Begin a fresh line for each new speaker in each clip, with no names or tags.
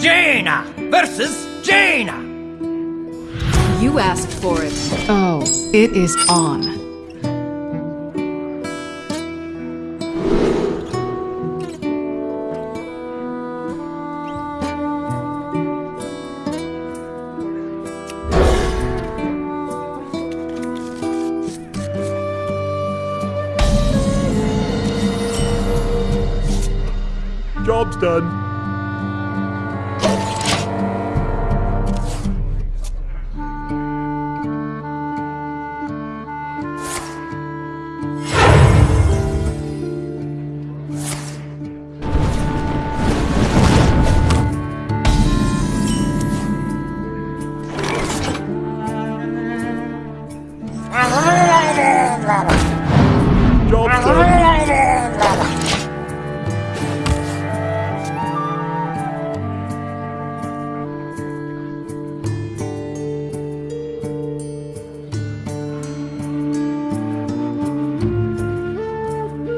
Jaina versus Jaina.
You asked for it. Oh, it is on.
Job's done.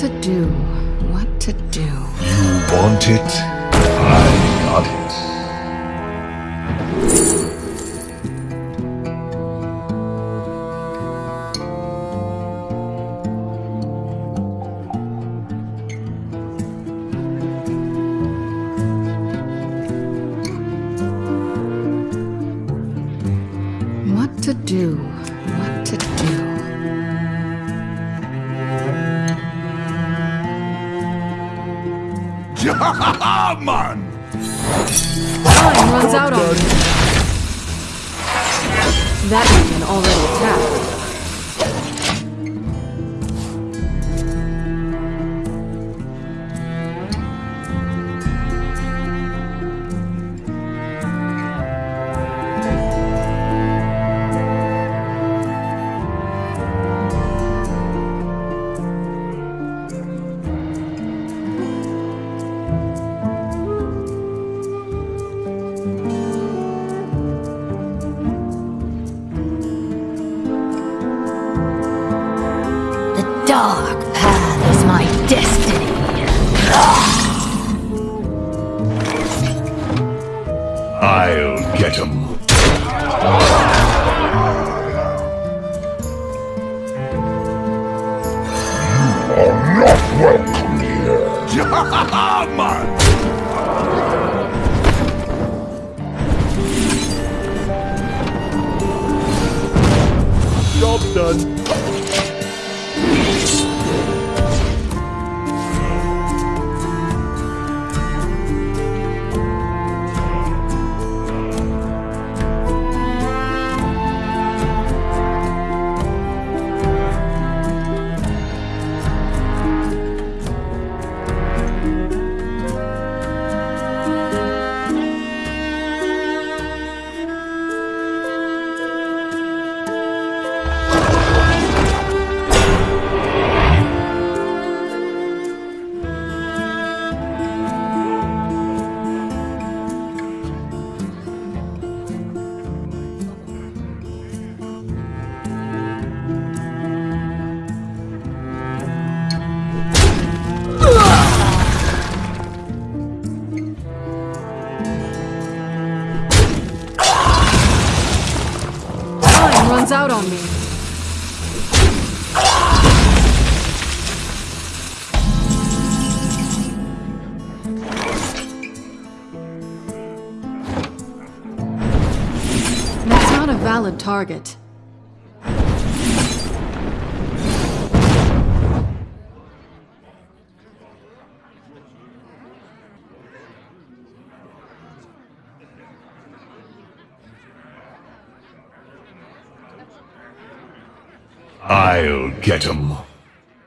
to do? What to do?
You want it? Man!
Time runs out on you. That minion already attacked.
Dark path is my destiny.
I'll get him. You are not welcome here.
Job's done.
Target.
I'll get him.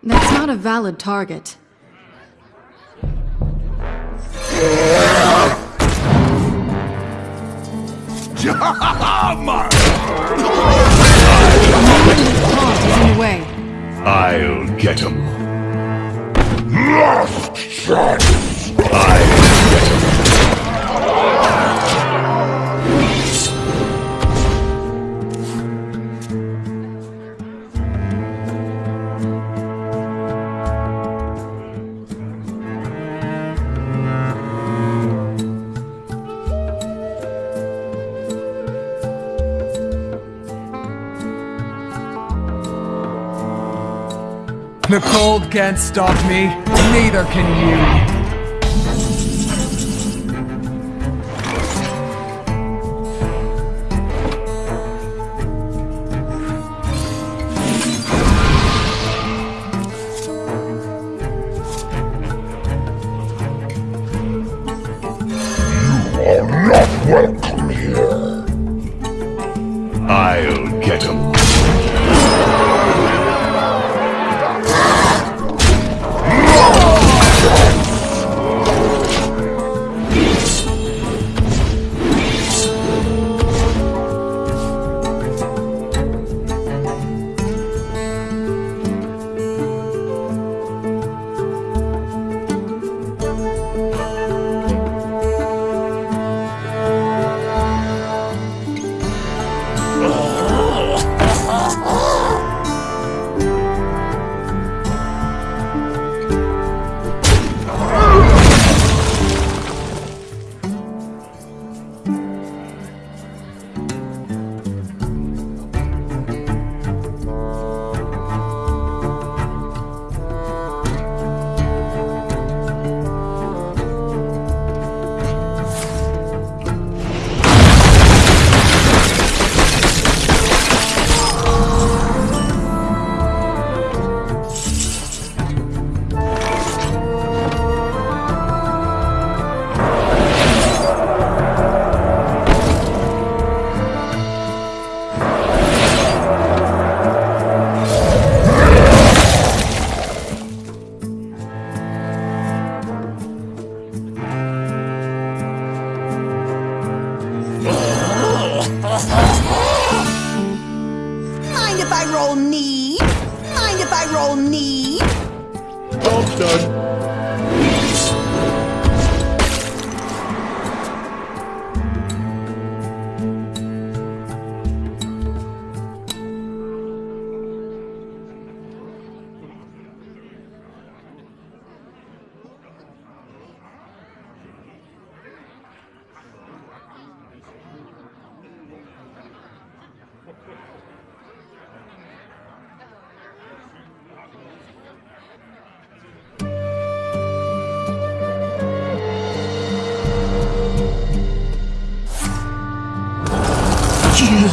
That's not a valid target.
Jam!
I'll get him.
Last chance!
I'll get him.
The cold can't stop me, neither can you.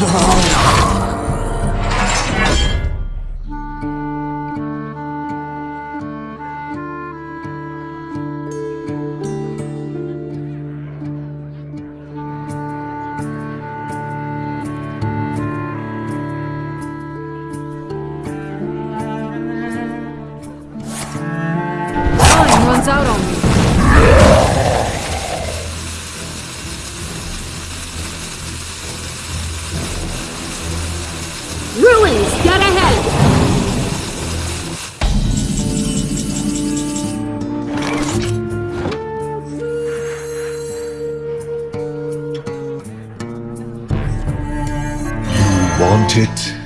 Time
it?